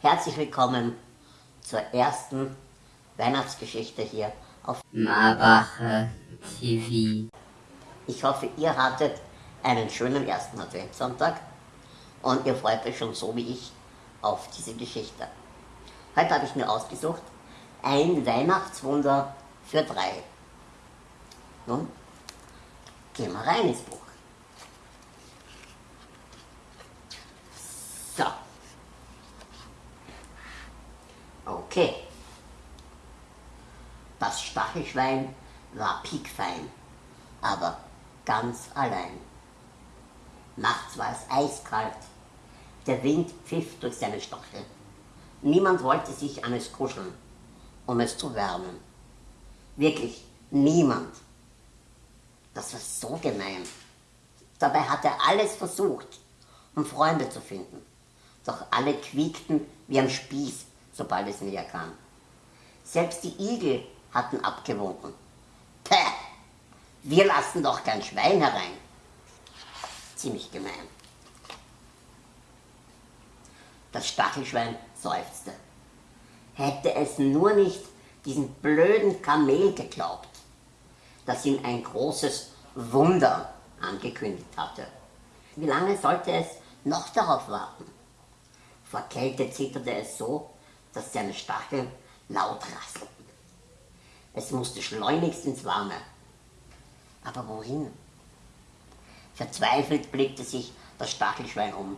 Herzlich willkommen zur ersten Weihnachtsgeschichte hier auf Marbacher TV. Ich hoffe, ihr hattet einen schönen ersten Adventssonntag und ihr freut euch schon so wie ich auf diese Geschichte. Heute habe ich mir ausgesucht, ein Weihnachtswunder für drei. Nun, gehen wir rein ins Buch. So. Okay. Das Stachelschwein war piekfein, aber ganz allein. Nachts war es eiskalt, der Wind pfiff durch seine Stachel. Niemand wollte sich an es kuscheln, um es zu wärmen. Wirklich niemand. Das war so gemein. Dabei hat er alles versucht, um Freunde zu finden. Doch alle quiekten wie am Spieß, sobald es näher kam. Selbst die Igel hatten abgewunken. Päh, wir lassen doch kein Schwein herein. Ziemlich gemein. Das Stachelschwein seufzte. Hätte es nur nicht diesen blöden Kamel geglaubt, das ihm ein großes Wunder angekündigt hatte. Wie lange sollte es noch darauf warten? Vor Kälte zitterte es so, dass seine Stacheln laut rasselten. Es musste schleunigst ins Warme. Aber wohin? Verzweifelt blickte sich das Stachelschwein um,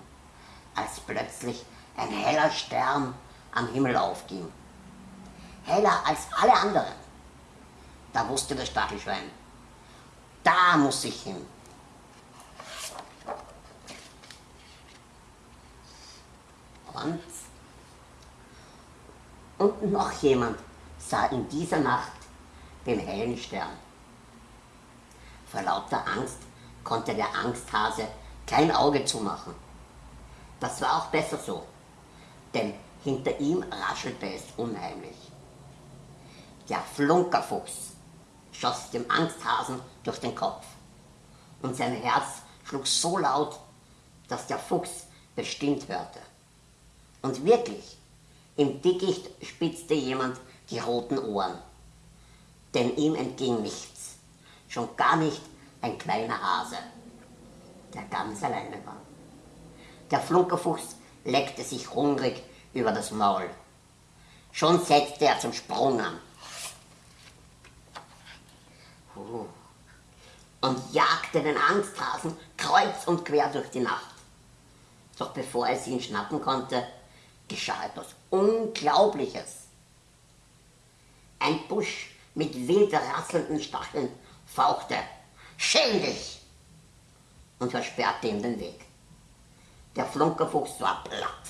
als plötzlich ein heller Stern am Himmel aufging. Heller als alle anderen. Da wusste das Stachelschwein, da muss ich hin. Und, und noch jemand sah in dieser Nacht den hellen Stern. Vor lauter Angst konnte der Angsthase kein Auge zumachen. Das war auch besser so, denn hinter ihm raschelte es unheimlich. Der Flunkerfuchs schoss dem Angsthasen durch den Kopf und sein Herz schlug so laut, dass der Fuchs bestimmt hörte. Und wirklich, im Dickicht spitzte jemand die roten Ohren, denn ihm entging nichts, schon gar nicht ein kleiner Hase, der ganz alleine war. Der Flunkerfuchs leckte sich hungrig über das Maul. Schon setzte er zum Sprung an. Und jagte den Angsthasen kreuz und quer durch die Nacht. Doch bevor er ihn schnappen konnte, geschah etwas Unglaubliches. Ein Busch mit wild rasselnden Stacheln fauchte, schäm dich! und versperrte ihm den Weg. Der Flunkerfuchs war platt.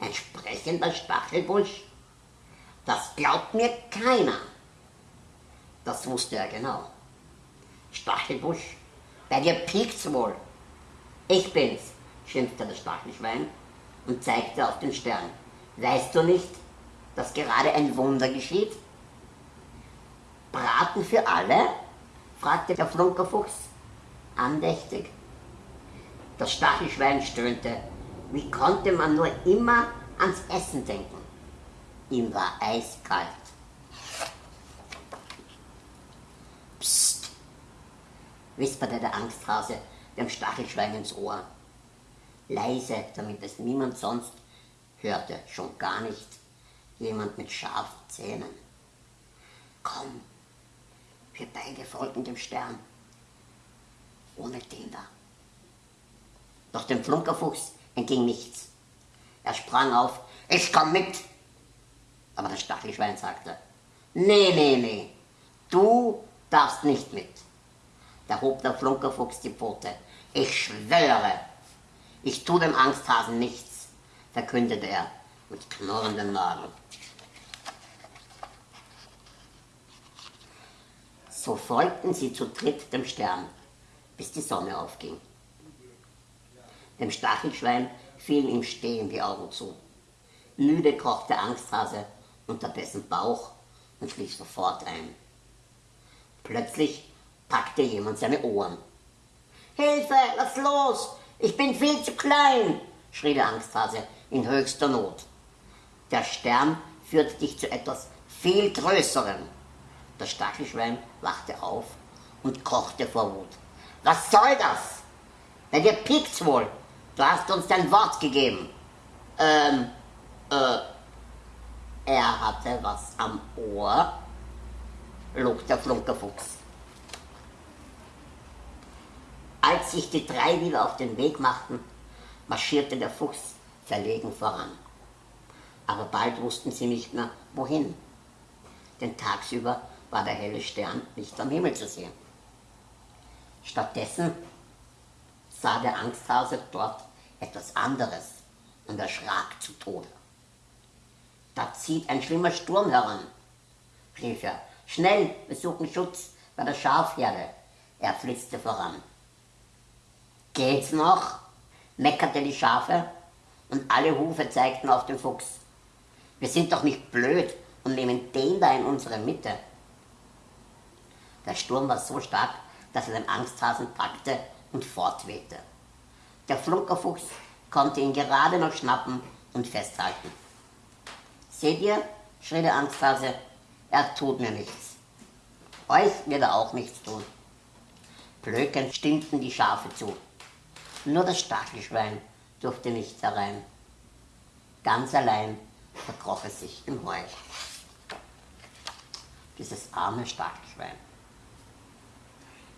Ein sprechender Stachelbusch? Das glaubt mir keiner. Das wusste er genau. Stachelbusch, bei dir piekt's wohl. Ich bin's, schimpfte das Stachelschwein und zeigte auf den Stern. Weißt du nicht, dass gerade ein Wunder geschieht? Braten für alle? fragte der Flunkerfuchs andächtig. Das Stachelschwein stöhnte. Wie konnte man nur immer ans Essen denken? Ihm war eiskalt. Psst, wisperte der Angsthase dem Stachelschwein ins Ohr. Leise, damit es niemand sonst hörte, schon gar nicht jemand mit scharfen Zähnen. Komm, wir beide folgen dem Stern, ohne den da. Doch dem Flunkerfuchs entging nichts. Er sprang auf, ich komm mit. Aber das Stachelschwein sagte, nee, nee, nee, du darfst nicht mit. Da hob der Flunkerfuchs die Pfote. Ich schwöre, ich tu dem Angsthasen nichts, verkündete er mit knurrenden Nageln. So folgten sie zu dritt dem Stern, bis die Sonne aufging. Dem Stachelschwein fielen ihm stehen die Augen zu. Müde kroch der Angsthase unter dessen Bauch und schlief sofort ein. Plötzlich packte jemand seine Ohren. Hilfe, lass los! Ich bin viel zu klein! schrie der Angsthase in höchster Not. Der Stern führte dich zu etwas viel Größerem. Das Stachelschwein wachte auf und kochte vor Wut. Was soll das? Bei dir piekt's wohl. Du hast uns dein Wort gegeben. Ähm, äh, er hatte was am Ohr, log der Flunkerfuchs. Als sich die drei wieder auf den Weg machten, marschierte der Fuchs verlegen voran. Aber bald wussten sie nicht mehr, wohin. Denn tagsüber war der helle Stern nicht am Himmel zu sehen. Stattdessen sah der Angsthase dort etwas anderes und erschrak zu Tode. Da zieht ein schlimmer Sturm heran, rief er. Schnell, wir suchen Schutz bei der Schafherde. Er flitzte voran. Geht's noch? meckerte die Schafe und alle Hufe zeigten auf den Fuchs. Wir sind doch nicht blöd und nehmen den da in unsere Mitte. Der Sturm war so stark, dass er den Angsthasen packte und fortwehte. Der Flunkerfuchs konnte ihn gerade noch schnappen und festhalten. Seht ihr, schrie der Angsthase, er tut mir nichts. Euch wird er auch nichts tun. Blökend stimmten die Schafe zu. Nur das Stachelschwein durfte nicht herein. Ganz allein verkroch es sich im Heu. Dieses arme Stachelschwein.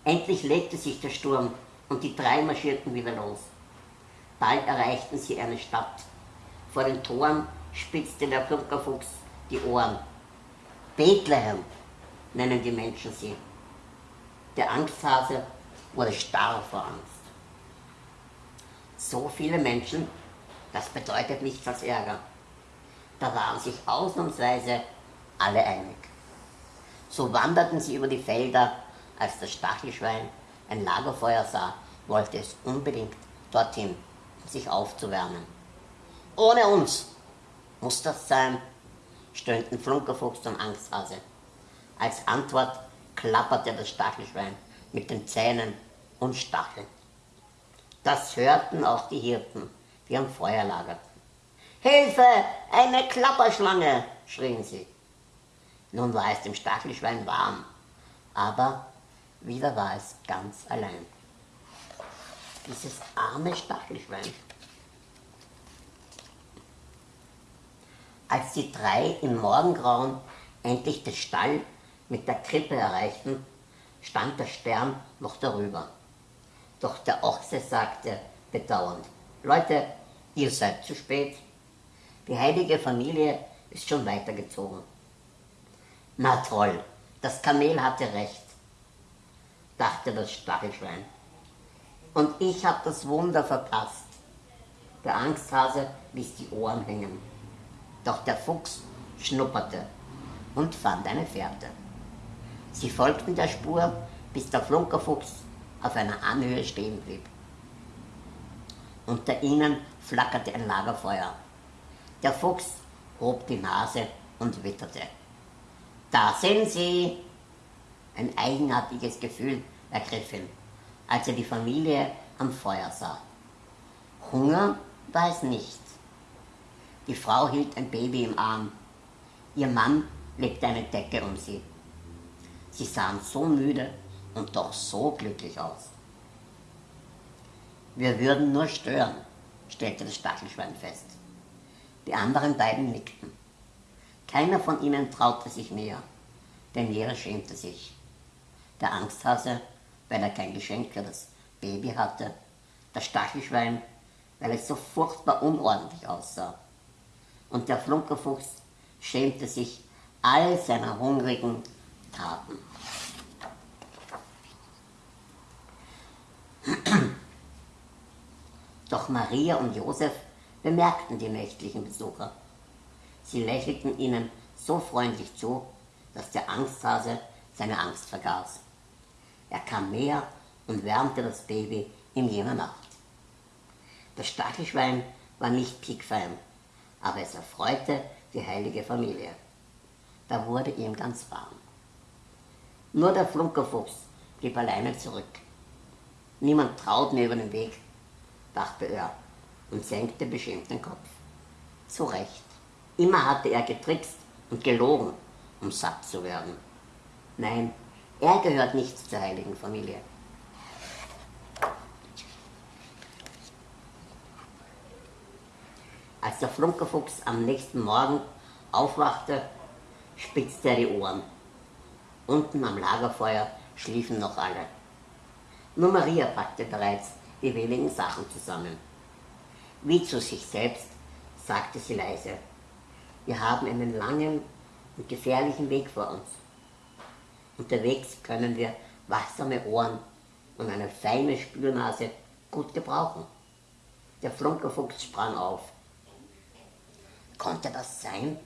Endlich legte sich der Sturm und die drei marschierten wieder los. Bald erreichten sie eine Stadt. Vor den Toren spitzte der Flunkerfuchs die Ohren. Bethlehem nennen die Menschen sie. Der Angsthase wurde starr vor Angst. So viele Menschen, das bedeutet nichts als Ärger. Da waren sich ausnahmsweise alle einig. So wanderten sie über die Felder, als das Stachelschwein ein Lagerfeuer sah, wollte es unbedingt dorthin sich aufzuwärmen. Ohne uns muss das sein, stöhnten Flunkerfuchs und Angsthase. Als Antwort klapperte das Stachelschwein mit den Zähnen und Stacheln. Das hörten auch die Hirten, die am Feuer lagerten. Hilfe, eine Klapperschlange, schrien sie. Nun war es dem Stachelschwein warm, aber wieder war es ganz allein dieses arme Stachelschwein. Als die drei im Morgengrauen endlich den Stall mit der Krippe erreichten, stand der Stern noch darüber. Doch der Ochse sagte bedauernd, Leute, ihr seid zu spät. Die heilige Familie ist schon weitergezogen. Na toll, das Kamel hatte recht, dachte das Stachelschwein. Und ich habe das Wunder verpasst. Der Angsthase ließ die Ohren hängen. Doch der Fuchs schnupperte und fand eine Fährte. Sie folgten der Spur, bis der Flunkerfuchs auf einer Anhöhe stehen blieb. Unter ihnen flackerte ein Lagerfeuer. Der Fuchs hob die Nase und witterte. Da sind sie! Ein eigenartiges Gefühl ergriff ihn als er die Familie am Feuer sah. Hunger war es nicht. Die Frau hielt ein Baby im Arm. Ihr Mann legte eine Decke um sie. Sie sahen so müde und doch so glücklich aus. Wir würden nur stören, stellte das Stachelschwein fest. Die anderen beiden nickten. Keiner von ihnen traute sich näher, denn jeder schämte sich. Der Angsthase weil er kein Geschenk für das Baby hatte, das Stachelschwein, weil es so furchtbar unordentlich aussah. Und der Flunkerfuchs schämte sich all seiner hungrigen Taten. Doch Maria und Josef bemerkten die nächtlichen Besucher. Sie lächelten ihnen so freundlich zu, dass der Angsthase seine Angst vergaß. Er kam näher und wärmte das Baby in jener Nacht. Das Stachelschwein war nicht piekfein, aber es erfreute die heilige Familie. Da wurde ihm ganz warm. Nur der Flunkerfuchs blieb alleine zurück. Niemand traut mir über den Weg, dachte er und senkte beschämt den Kopf. Zu Recht. Immer hatte er getrickst und gelogen, um satt zu werden. Nein, er gehört nicht zur heiligen Familie. Als der Flunkerfuchs am nächsten Morgen aufwachte, spitzte er die Ohren. Unten am Lagerfeuer schliefen noch alle. Nur Maria packte bereits die wenigen Sachen zusammen. Wie zu sich selbst sagte sie leise, wir haben einen langen und gefährlichen Weg vor uns. Unterwegs können wir wachsame Ohren und eine feine Spürnase gut gebrauchen. Der Flunkerfuchs sprang auf. Konnte das sein?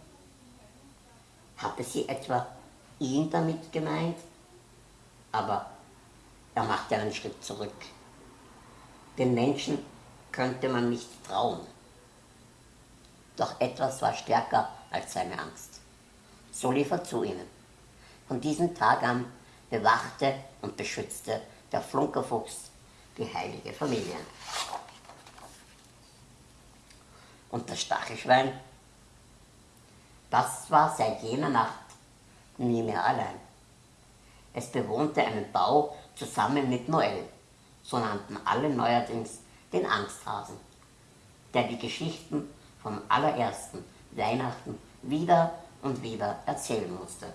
Hatte sie etwa ihn damit gemeint? Aber er machte einen Schritt zurück. Den Menschen könnte man nicht trauen. Doch etwas war stärker als seine Angst. So lief er zu ihnen. Von diesem Tag an bewachte und beschützte der Flunkerfuchs die heilige Familie. Und das Stachelschwein, das war seit jener Nacht nie mehr allein. Es bewohnte einen Bau zusammen mit Noel, so nannten alle neuerdings den Angsthasen, der die Geschichten vom allerersten Weihnachten wieder und wieder erzählen musste.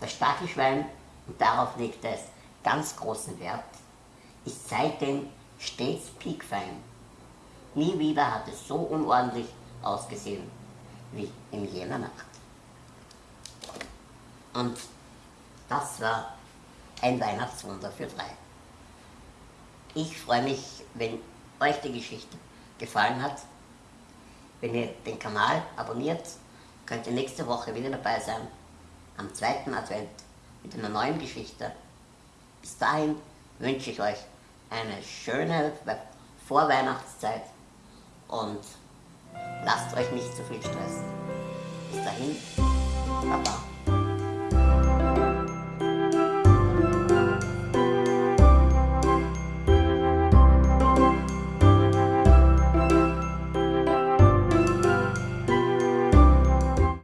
Das Stachelschwein, und darauf legte es ganz großen Wert, ist seitdem stets piekfein. Nie wieder hat es so unordentlich ausgesehen wie in jener Nacht. Und das war ein Weihnachtswunder für drei. Ich freue mich, wenn euch die Geschichte gefallen hat. Wenn ihr den Kanal abonniert, könnt ihr nächste Woche wieder dabei sein, am zweiten Advent mit einer neuen Geschichte. Bis dahin wünsche ich euch eine schöne Vorweihnachtszeit und lasst euch nicht zu viel stressen. Bis dahin, Baba.